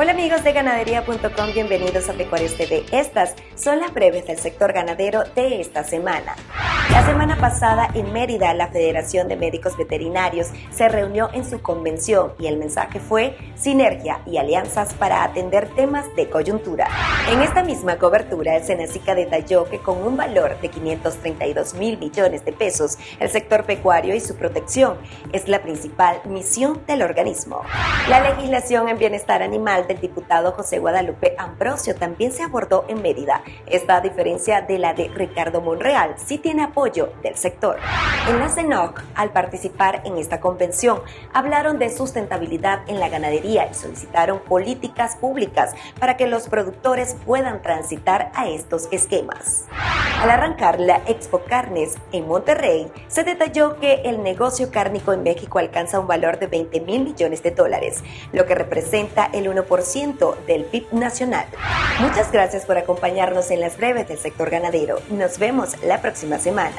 Hola amigos de ganadería.com, bienvenidos a Pecuarios TV. Estas son las breves del sector ganadero de esta semana. La semana pasada en Mérida, la Federación de Médicos Veterinarios se reunió en su convención y el mensaje fue sinergia y alianzas para atender temas de coyuntura. En esta misma cobertura, el Senacica detalló que con un valor de 532 mil millones de pesos, el sector pecuario y su protección es la principal misión del organismo. La legislación en bienestar animal del diputado José Guadalupe Ambrosio también se abordó en Mérida. Esta, a diferencia de la de Ricardo Monreal, sí tiene apoyo del sector. En la CENOC, al participar en esta convención, hablaron de sustentabilidad en la ganadería y solicitaron políticas públicas para que los productores puedan transitar a estos esquemas. Al arrancar la Expo Carnes en Monterrey, se detalló que el negocio cárnico en México alcanza un valor de 20 mil millones de dólares, lo que representa el 1% del PIB nacional. Muchas gracias por acompañarnos en las breves del sector ganadero. Nos vemos la próxima semana.